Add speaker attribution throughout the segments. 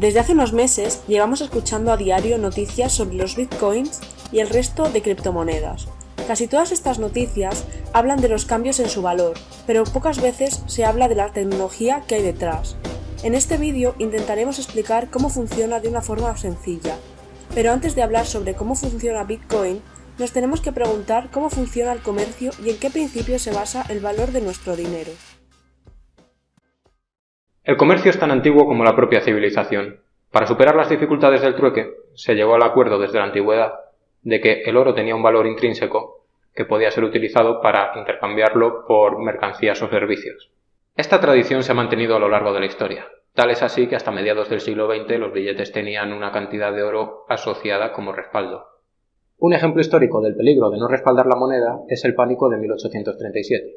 Speaker 1: Desde hace unos meses llevamos escuchando a diario noticias sobre los bitcoins y el resto de criptomonedas. Casi todas estas noticias hablan de los cambios en su valor, pero pocas veces se habla de la tecnología que hay detrás. En este vídeo intentaremos explicar cómo funciona de una forma sencilla. Pero antes de hablar sobre cómo funciona Bitcoin, nos tenemos que preguntar cómo funciona el comercio y en qué principio se basa el valor de nuestro dinero.
Speaker 2: El comercio es tan antiguo como la propia civilización. Para superar las dificultades del trueque, se llegó al acuerdo desde la antigüedad de que el oro tenía un valor intrínseco que podía ser utilizado para intercambiarlo por mercancías o servicios. Esta tradición se ha mantenido a lo largo de la historia. Tal es así que hasta mediados del siglo XX los billetes tenían una cantidad de oro asociada como respaldo. Un ejemplo histórico del peligro de no respaldar la moneda es el pánico de 1837.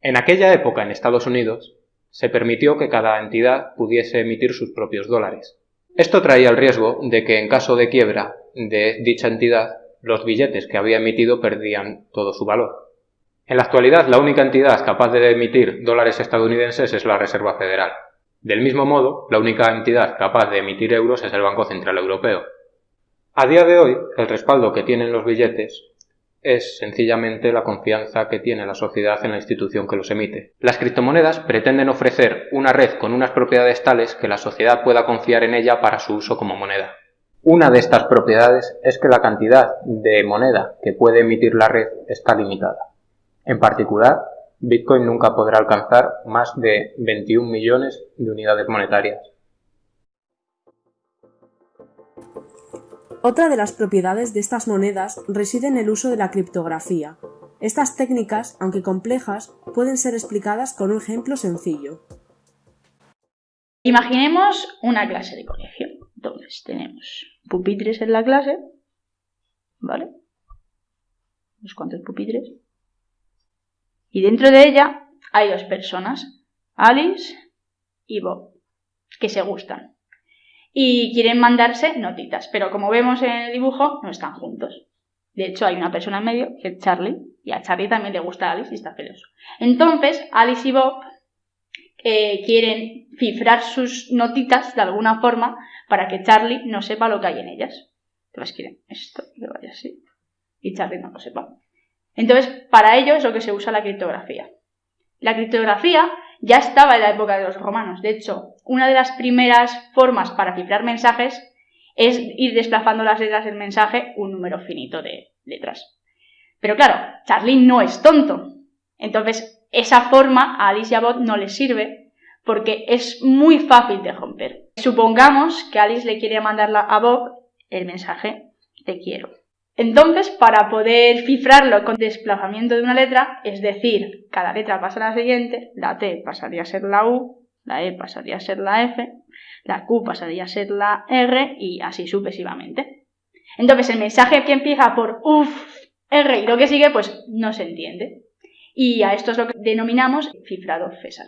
Speaker 2: En aquella época en Estados Unidos, se permitió que cada entidad pudiese emitir sus propios dólares. Esto traía el riesgo de que en caso de quiebra de dicha entidad, los billetes que había emitido perdían todo su valor. En la actualidad, la única entidad capaz de emitir dólares estadounidenses es la Reserva Federal. Del mismo modo, la única entidad capaz de emitir euros es el Banco Central Europeo. A día de hoy, el respaldo que tienen los billetes es sencillamente la confianza que tiene la sociedad en la institución que los emite. Las criptomonedas pretenden ofrecer una red con unas propiedades tales que la sociedad pueda confiar en ella para su uso como moneda. Una de estas propiedades es que la cantidad de moneda que puede emitir la red está limitada. En particular, Bitcoin nunca podrá alcanzar más de 21 millones de unidades monetarias.
Speaker 1: Otra de las propiedades de estas monedas reside en el uso de la criptografía. Estas técnicas, aunque complejas, pueden ser explicadas con un ejemplo sencillo.
Speaker 3: Imaginemos una clase de colegio. Entonces tenemos pupitres en la clase, ¿vale? Unos cuantos pupitres. Y dentro de ella hay dos personas, Alice y Bob, que se gustan y quieren mandarse notitas, pero como vemos en el dibujo, no están juntos. De hecho, hay una persona en medio, que es Charlie, y a Charlie también le gusta Alice y está celoso. Entonces, Alice y Bob eh, quieren cifrar sus notitas de alguna forma para que Charlie no sepa lo que hay en ellas. Entonces quieren esto, que vaya así, y Charlie no lo sepa. Entonces, para ello es lo que se usa la criptografía. La criptografía ya estaba en la época de los romanos. De hecho, una de las primeras formas para cifrar mensajes es ir desplazando las letras del mensaje un número finito de letras. Pero claro, Charlie no es tonto. Entonces, esa forma a Alice y a Bob no les sirve porque es muy fácil de romper. Supongamos que Alice le quiere mandar a Bob el mensaje te quiero. Entonces, para poder cifrarlo con desplazamiento de una letra, es decir, cada letra pasa a la siguiente, la T pasaría a ser la U, la E pasaría a ser la F, la Q pasaría a ser la R y así sucesivamente. Entonces, el mensaje que empieza por UF, R y lo que sigue, pues no se entiende. Y a esto es lo que denominamos cifrado César.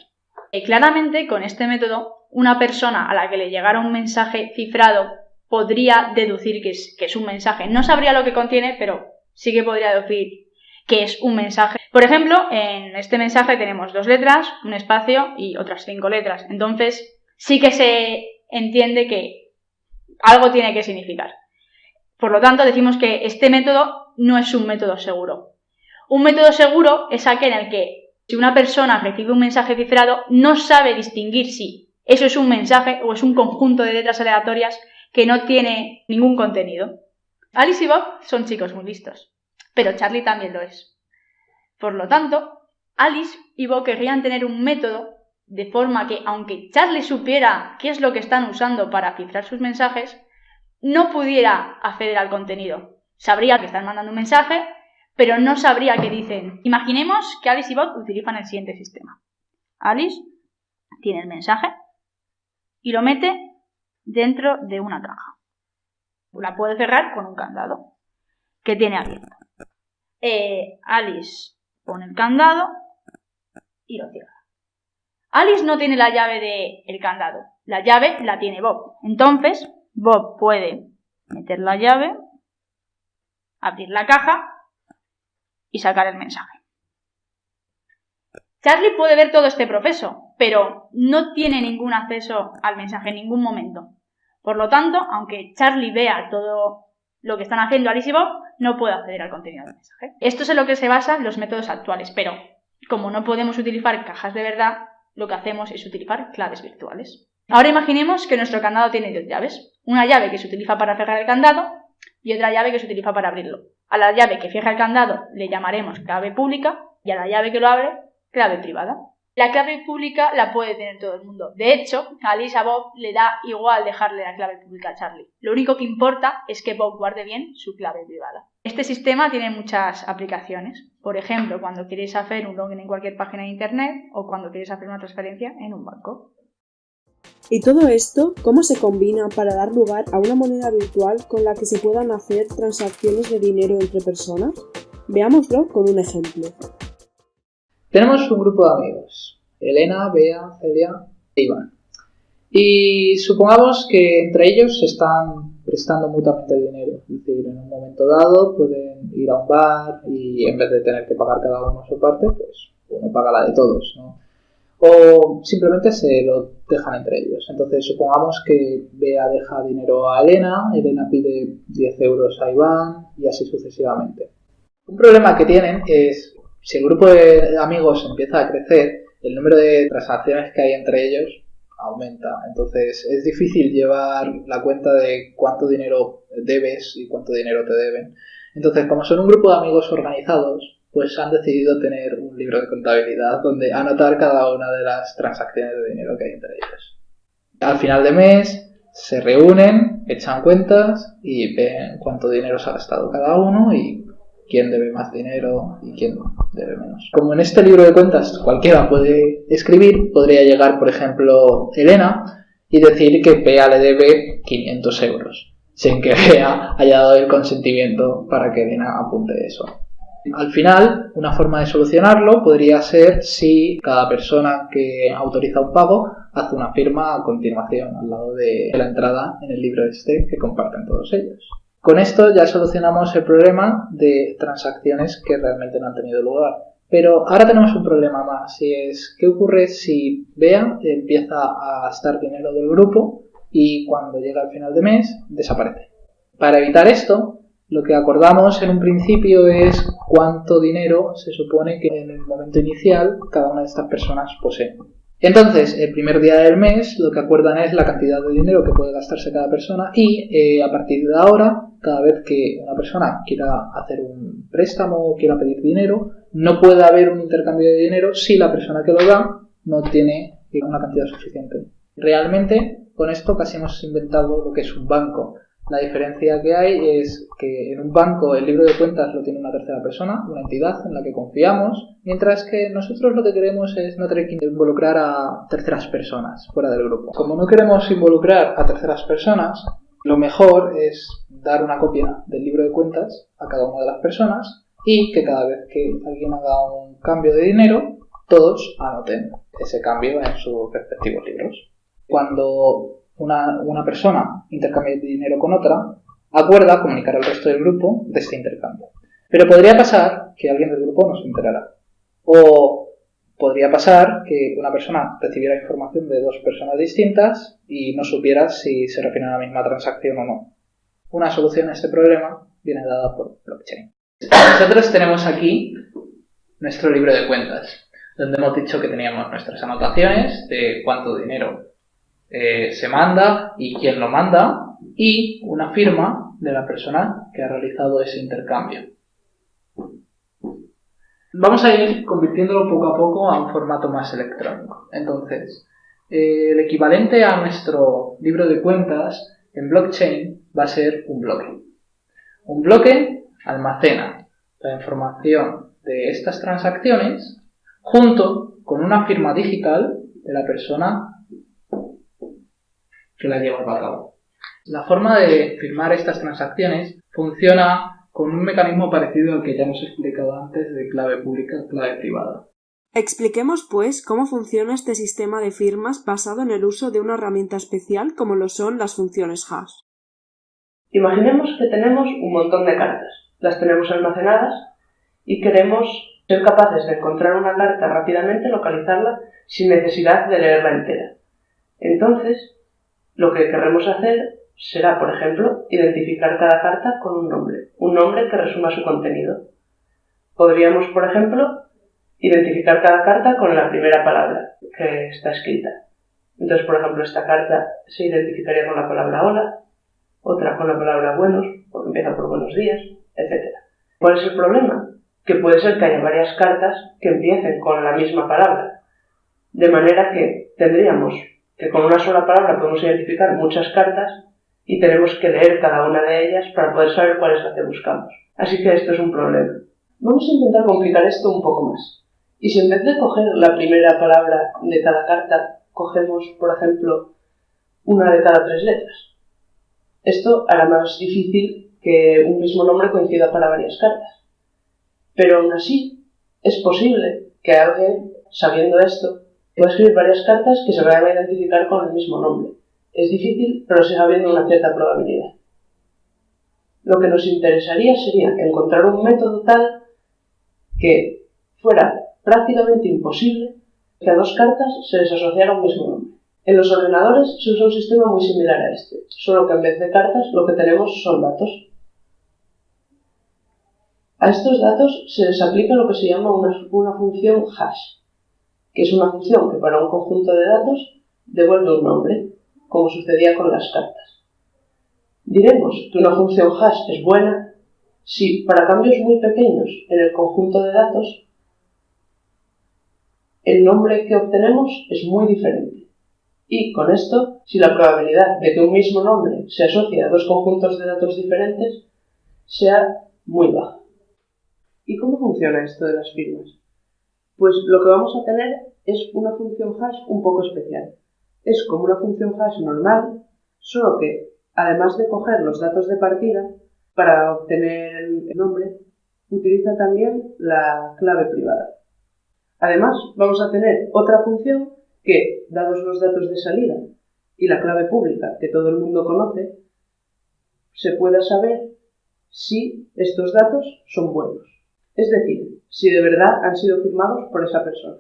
Speaker 3: Y claramente, con este método, una persona a la que le llegara un mensaje cifrado podría deducir que es, que es un mensaje. No sabría lo que contiene, pero sí que podría deducir que es un mensaje. Por ejemplo, en este mensaje tenemos dos letras, un espacio y otras cinco letras. Entonces, sí que se entiende que algo tiene que significar. Por lo tanto, decimos que este método no es un método seguro. Un método seguro es aquel en el que si una persona recibe un mensaje cifrado, no sabe distinguir si eso es un mensaje o es un conjunto de letras aleatorias que no tiene ningún contenido. Alice y Bob son chicos muy listos, pero Charlie también lo es. Por lo tanto, Alice y Bob querrían tener un método de forma que, aunque Charlie supiera qué es lo que están usando para cifrar sus mensajes, no pudiera acceder al contenido. Sabría que están mandando un mensaje, pero no sabría qué dicen. Imaginemos que Alice y Bob utilizan el siguiente sistema. Alice tiene el mensaje y lo mete dentro de una caja. La puede cerrar con un candado que tiene abierto. Eh, Alice pone el candado y lo cierra. Alice no tiene la llave del candado. La llave la tiene Bob. Entonces, Bob puede meter la llave, abrir la caja y sacar el mensaje. Charlie puede ver todo este proceso, pero no tiene ningún acceso al mensaje en ningún momento. Por lo tanto, aunque Charlie vea todo lo que están haciendo Alice y Bob, no puede acceder al contenido del mensaje. Esto es en lo que se basan los métodos actuales, pero como no podemos utilizar cajas de verdad, lo que hacemos es utilizar claves virtuales. Ahora imaginemos que nuestro candado tiene dos llaves. Una llave que se utiliza para cerrar el candado y otra llave que se utiliza para abrirlo. A la llave que cierra el candado le llamaremos clave pública y a la llave que lo abre, clave privada. La clave pública la puede tener todo el mundo. De hecho, a Lisa Bob le da igual dejarle la clave pública a Charlie. Lo único que importa es que Bob guarde bien su clave privada. Este sistema tiene muchas aplicaciones. Por ejemplo, cuando quieres hacer un login en cualquier página de internet o cuando quieres hacer una transferencia en un banco.
Speaker 1: ¿Y todo esto cómo se combina para dar lugar a una moneda virtual con la que se puedan hacer transacciones de dinero entre personas? Veámoslo con un ejemplo.
Speaker 4: Tenemos un grupo de amigos, Elena, Bea, Celia e Iván. Y supongamos que entre ellos se están prestando mutuamente dinero. Es decir, en un momento dado pueden ir a un bar y en vez de tener que pagar cada uno su parte, pues uno paga la de todos, ¿no? O simplemente se lo dejan entre ellos. Entonces supongamos que Bea deja dinero a Elena, Elena pide 10 euros a Iván y así sucesivamente. Un problema que tienen es si el grupo de amigos empieza a crecer, el número de transacciones que hay entre ellos aumenta. Entonces es difícil llevar la cuenta de cuánto dinero debes y cuánto dinero te deben. Entonces, como son un grupo de amigos organizados, pues han decidido tener un libro de contabilidad donde anotar cada una de las transacciones de dinero que hay entre ellos. Al final de mes se reúnen, echan cuentas y ven cuánto dinero se ha gastado cada uno y quién debe más dinero y quién debe menos. Como en este libro de cuentas cualquiera puede escribir, podría llegar, por ejemplo, Elena y decir que Pea le debe 500 euros, sin que Pea haya dado el consentimiento para que Elena apunte eso. Al final, una forma de solucionarlo podría ser si cada persona que autoriza un pago hace una firma a continuación al lado de la entrada en el libro este que comparten todos ellos. Con esto ya solucionamos el problema de transacciones que realmente no han tenido lugar. Pero ahora tenemos un problema más y es qué ocurre si Bea empieza a gastar dinero del grupo y cuando llega al final de mes desaparece. Para evitar esto, lo que acordamos en un principio es cuánto dinero se supone que en el momento inicial cada una de estas personas posee. Entonces, el primer día del mes lo que acuerdan es la cantidad de dinero que puede gastarse cada persona y eh, a partir de ahora, cada vez que una persona quiera hacer un préstamo o quiera pedir dinero, no puede haber un intercambio de dinero si la persona que lo da no tiene una cantidad suficiente. Realmente, con esto casi hemos inventado lo que es un banco. La diferencia que hay es que en un banco el libro de cuentas lo tiene una tercera persona, una entidad en la que confiamos, mientras que nosotros lo que queremos es no tener que involucrar a terceras personas fuera del grupo. Como no queremos involucrar a terceras personas, lo mejor es dar una copia del libro de cuentas a cada una de las personas y que cada vez que alguien haga un cambio de dinero, todos anoten ese cambio en sus respectivos libros. Cuando una, persona intercambia dinero con otra, acuerda comunicar al resto del grupo de este intercambio. Pero podría pasar que alguien del grupo no se enterara. O podría pasar que una persona recibiera información de dos personas distintas y no supiera si se refiere a la misma transacción o no. Una solución a este problema viene dada por blockchain. Nosotros tenemos aquí nuestro libro de cuentas, donde hemos dicho que teníamos nuestras anotaciones de cuánto dinero eh, se manda y quién lo manda y una firma de la persona que ha realizado ese intercambio. Vamos a ir convirtiéndolo poco a poco a un formato más electrónico. Entonces, eh, el equivalente a nuestro libro de cuentas en blockchain va a ser un bloque. Un bloque almacena la información de estas transacciones junto con una firma digital de la persona que la lleva a cabo. La forma de firmar estas transacciones funciona con un mecanismo parecido al que ya hemos explicado antes de clave pública clave privada.
Speaker 1: Expliquemos, pues, cómo funciona este sistema de firmas basado en el uso de una herramienta especial como lo son las funciones hash.
Speaker 5: Imaginemos que tenemos un montón de cartas, las tenemos almacenadas y queremos ser capaces de encontrar una carta rápidamente, localizarla sin necesidad de leerla entera. Entonces, Lo que queremos hacer será, por ejemplo, identificar cada carta con un nombre, un nombre que resuma su contenido. Podríamos, por ejemplo, identificar cada carta con la primera palabra que está escrita. Entonces, por ejemplo, esta carta se identificaría con la palabra hola, otra con la palabra buenos, porque empieza por buenos días, etc. ¿Cuál es el problema? Que puede ser que haya varias cartas que empiecen con la misma palabra, de manera que tendríamos que con una sola palabra podemos identificar muchas cartas y tenemos que leer cada una de ellas para poder saber cuál es la que buscamos. Así que esto es un problema. Vamos a intentar complicar esto un poco más. Y si en vez de coger la primera palabra de cada carta, cogemos, por ejemplo, una de cada tres letras. Esto hará más difícil que un mismo nombre coincida para varias cartas. Pero aún así, es posible que alguien, sabiendo esto, pueda escribir varias cartas que se vayan a identificar con el mismo nombre. Es difícil, pero sigue habiendo una cierta probabilidad. Lo que nos interesaría sería encontrar un método tal que fuera prácticamente imposible que a dos cartas se les asociara un mismo nombre. En los ordenadores se usa un sistema muy similar a este, solo que en vez de cartas lo que tenemos son datos. A estos datos se les aplica lo que se llama una función hash, que es una función que para un conjunto de datos devuelve un nombre, como sucedía con las cartas. Diremos que una función hash es buena si para cambios muy pequeños en el conjunto de datos el nombre que obtenemos es muy diferente. Y con esto, si la probabilidad de que un mismo nombre se asocie a dos conjuntos de datos diferentes sea muy baja. ¿Y cómo funciona esto de las firmas? Pues lo que vamos a tener es una función hash un poco especial. Es como una función hash normal, solo que, además de coger los datos de partida, para obtener el nombre, utiliza también la clave privada. Además, vamos a tener otra función que, dados los datos de salida y la clave pública que todo el mundo conoce, se pueda saber si estos datos son buenos. Es decir, si de verdad han sido firmados por esa persona.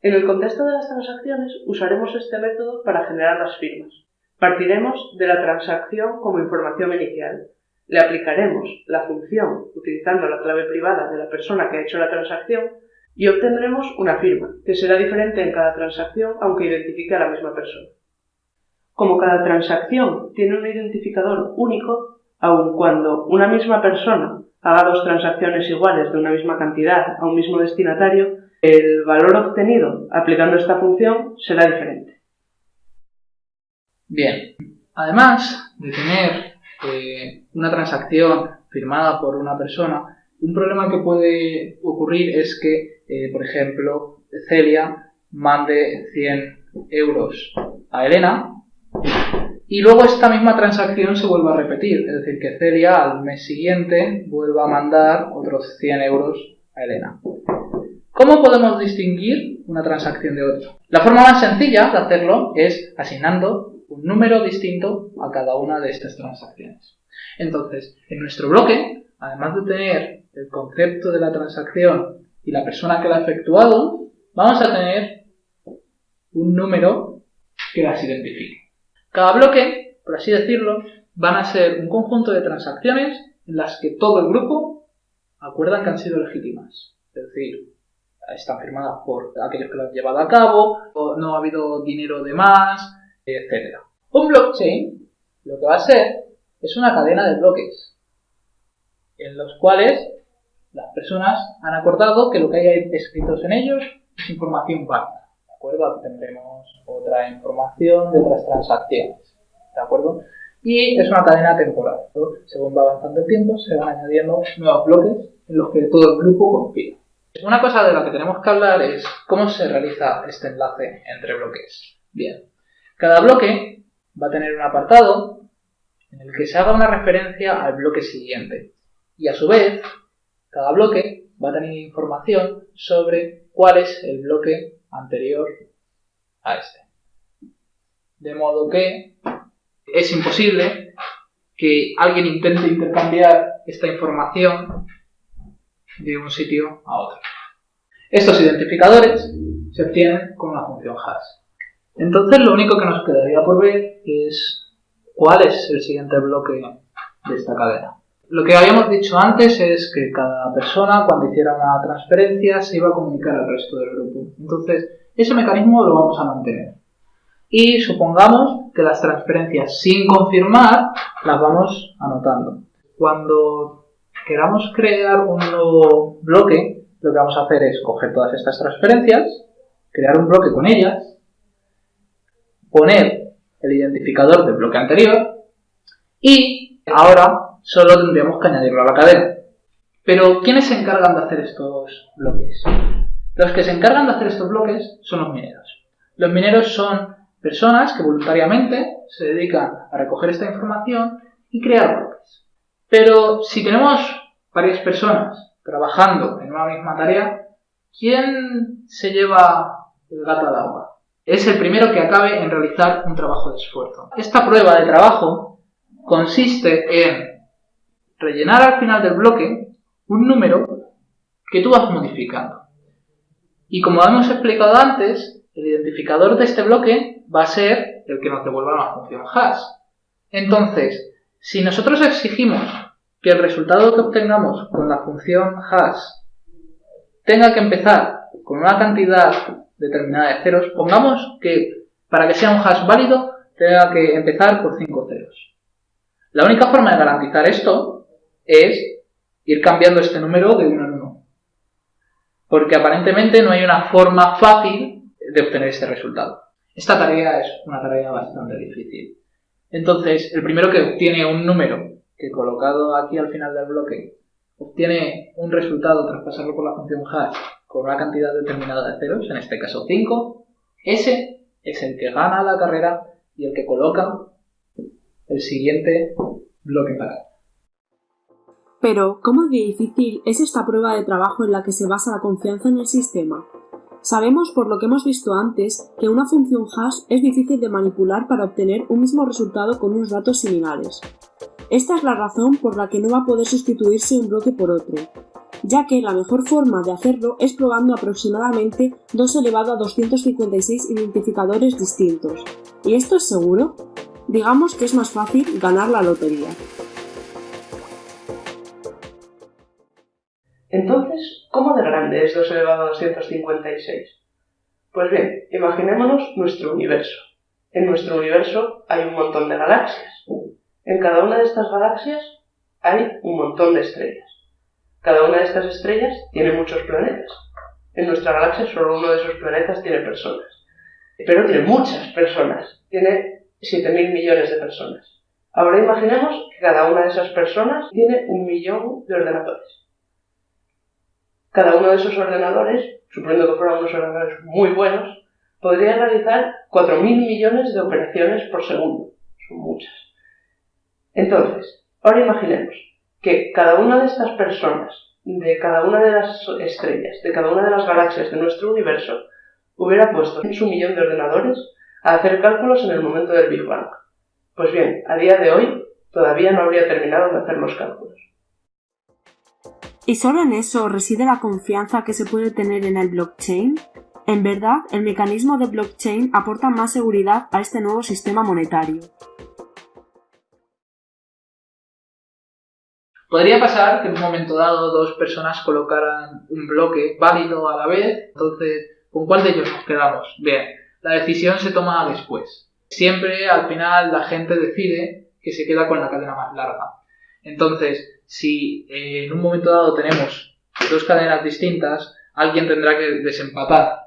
Speaker 5: En el contexto de las transacciones usaremos este método para generar las firmas. Partiremos de la transacción como información inicial. Le aplicaremos la función utilizando la clave privada de la persona que ha hecho la transacción y obtendremos una firma, que será diferente en cada transacción aunque identifique a la misma persona. Como cada transacción tiene un identificador único, aun cuando una misma persona haga dos transacciones iguales de una misma cantidad a un mismo destinatario, el valor obtenido aplicando esta función será diferente.
Speaker 4: Bien, además de tener eh, una transacción firmada por una persona, un problema que puede ocurrir es que, eh, por ejemplo, Celia mande 100 euros a Elena y luego esta misma transacción se vuelva a repetir, es decir, que Celia al mes siguiente vuelva a mandar otros 100 euros a Elena. ¿Cómo podemos distinguir una transacción de otra? La forma más sencilla de hacerlo es asignando un número distinto a cada una de estas transacciones. Entonces, en nuestro bloque, además de tener el concepto de la transacción y la persona que la ha efectuado, vamos a tener un número que las identifique. Cada bloque, por así decirlo, van a ser un conjunto de transacciones en las que todo el grupo acuerdan que han sido legítimas. Es decir, están firmadas por aquellos que lo han llevado a cabo, o no ha habido dinero de más, etc. Un blockchain lo que va a ser es una cadena de bloques en los cuales las personas han acordado que lo que hay escritos en ellos es información válida. ¿De acuerdo? Aquí tendremos otra información de otras transacciones. ¿De acuerdo? Y es una cadena temporal. Según va avanzando el tiempo, se van añadiendo nuevos bloques en los que todo el grupo confía. Una cosa de la que tenemos que hablar es cómo se realiza este enlace entre bloques. Bien, cada bloque va a tener un apartado en el que se haga una referencia al bloque siguiente. Y a su vez, cada bloque va a tener información sobre cuál es el bloque anterior a este. De modo que es imposible que alguien intente intercambiar esta información de un sitio a otro. Estos identificadores se obtienen con una función hash. Entonces lo único que nos quedaría por ver es cuál es el siguiente bloque de esta cadena. Lo que habíamos dicho antes es que cada persona cuando hiciera una transferencia se iba a comunicar al resto del grupo. Entonces ese mecanismo lo vamos a mantener. Y supongamos que las transferencias sin confirmar las vamos anotando. Cuando queramos crear un nuevo bloque, lo que vamos a hacer es coger todas estas transferencias, crear un bloque con ellas, poner el identificador del bloque anterior y ahora solo tendríamos que añadirlo a la cadena. Pero, ¿quiénes se encargan de hacer estos bloques? Los que se encargan de hacer estos bloques son los mineros. Los mineros son personas que voluntariamente se dedican a recoger esta información y crear bloques. Pero si tenemos varias personas trabajando en una misma tarea, ¿quién se lleva el gato al agua? Es el primero que acabe en realizar un trabajo de esfuerzo. Esta prueba de trabajo consiste en rellenar al final del bloque un número que tú vas modificando. Y como hemos explicado antes, el identificador de este bloque va a ser el que nos devuelva la función hash. Entonces, si nosotros exigimos que el resultado que obtengamos con la función hash tenga que empezar con una cantidad determinada de ceros, pongamos que para que sea un hash válido tenga que empezar por 5 ceros. La única forma de garantizar esto es ir cambiando este número de uno en uno. Porque aparentemente no hay una forma fácil de obtener este resultado. Esta tarea es una tarea bastante difícil. Entonces, el primero que obtiene un número que colocado aquí al final del bloque obtiene un resultado tras pasarlo por la función hash con una cantidad determinada de ceros, en este caso 5, ese es el que gana la carrera y el que coloca el siguiente bloque para.
Speaker 1: Pero, ¿cómo difícil es esta prueba de trabajo en la que se basa la confianza en el sistema? Sabemos por lo que hemos visto antes que una función hash es difícil de manipular para obtener un mismo resultado con unos datos similares. Esta es la razón por la que no va a poder sustituirse un bloque por otro, ya que la mejor forma de hacerlo es probando aproximadamente 2 elevado a 256 identificadores distintos. ¿Y esto es seguro? Digamos que es más fácil ganar la lotería.
Speaker 5: Entonces, ¿cómo de grande es 2 elevado a 256? Pues bien, imaginémonos nuestro universo. En nuestro universo hay un montón de galaxias. En cada una de estas galaxias hay un montón de estrellas. Cada una de estas estrellas tiene muchos planetas. En nuestra galaxia solo uno de esos planetas tiene personas. Pero tiene muchas personas. Tiene 7.000 millones de personas. Ahora imaginemos que cada una de esas personas tiene un millón de ordenadores. Cada uno de esos ordenadores, suponiendo que fueran unos ordenadores muy buenos, podría realizar 4.000 millones de operaciones por segundo. Son muchas. Entonces, ahora imaginemos que cada una de estas personas, de cada una de las estrellas, de cada una de las galaxias de nuestro universo, hubiera puesto en su millón de ordenadores a hacer cálculos en el momento del Big Bang. Pues bien, a día de hoy todavía no habría terminado de hacer los cálculos.
Speaker 1: ¿Y solo en eso reside la confianza que se puede tener en el blockchain? En verdad, el mecanismo de blockchain aporta más seguridad a este nuevo sistema monetario.
Speaker 4: Podría pasar que en un momento dado dos personas colocaran un bloque válido a la vez, entonces, ¿con cuál de ellos nos quedamos? Bien, la decisión se toma después. Siempre al final la gente decide que se queda con la cadena más larga. Entonces, si en un momento dado tenemos dos cadenas distintas, alguien tendrá que desempatar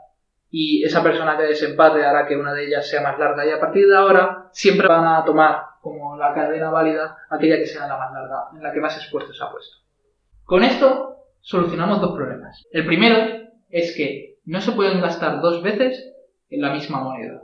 Speaker 4: y esa persona que desempate hará que una de ellas sea más larga y a partir de ahora siempre van a tomar como la cadena válida aquella que sea la más larga, en la que más esfuerzo se ha puesto. Con esto solucionamos dos problemas. El primero es que no se pueden gastar dos veces en la misma moneda.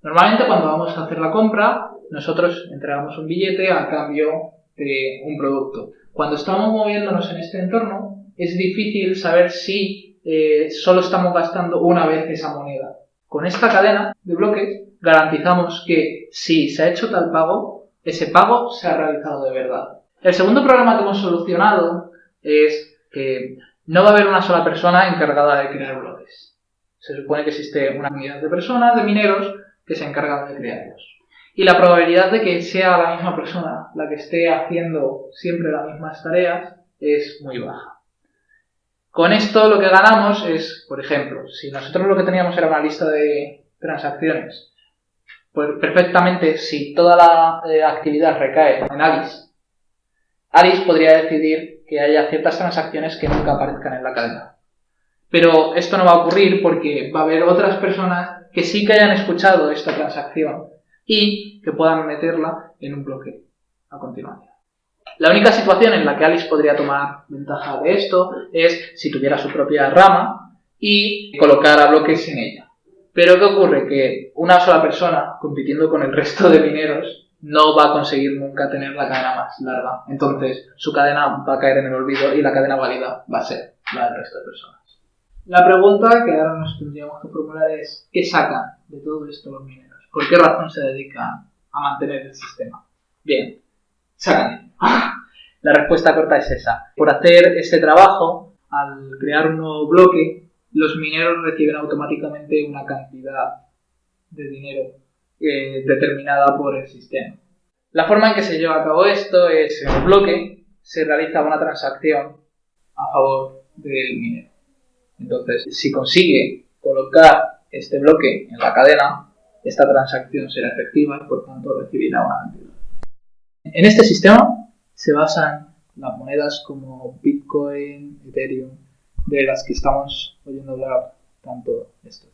Speaker 4: Normalmente cuando vamos a hacer la compra, nosotros entregamos un billete a cambio de un producto. Cuando estamos moviéndonos en este entorno, es difícil saber si eh, solo estamos gastando una vez esa moneda. Con esta cadena de bloques garantizamos que si se ha hecho tal pago, ese pago se ha realizado de verdad. El segundo problema que hemos solucionado es que no va a haber una sola persona encargada de crear bloques. Se supone que existe una unidad de personas, de mineros, que se encargan de crearlos. Y la probabilidad de que sea la misma persona la que esté haciendo siempre las mismas tareas es muy baja. Con esto lo que ganamos es, por ejemplo, si nosotros lo que teníamos era una lista de transacciones, pues perfectamente si toda la eh, actividad recae en Alice, Alice podría decidir que haya ciertas transacciones que nunca aparezcan en la cadena. Pero esto no va a ocurrir porque va a haber otras personas que sí que hayan escuchado esta transacción y que puedan meterla en un bloque a continuación. La única situación en la que Alice podría tomar ventaja de esto es si tuviera su propia rama y colocara bloques en ella. Pero ¿qué ocurre? Que una sola persona compitiendo con el resto de mineros no va a conseguir nunca tener la cadena más larga. Entonces su cadena va a caer en el olvido y la cadena válida va a ser la del resto de personas. La pregunta que ahora nos tendríamos que formular es ¿qué sacan de todo esto los mineros? ¿Por qué razón se dedican a mantener el sistema? Bien, sacan. La respuesta corta es esa. Por hacer ese trabajo, al crear un nuevo bloque, los mineros reciben automáticamente una cantidad de dinero eh, determinada por el sistema. La forma en que se lleva a cabo esto es en el bloque se realiza una transacción a favor del minero. Entonces, si consigue colocar este bloque en la cadena, esta transacción será efectiva y por tanto recibirá una cantidad. En este sistema se basan las monedas como Bitcoin, Ethereum, de las que estamos oyendo hablar tanto esto.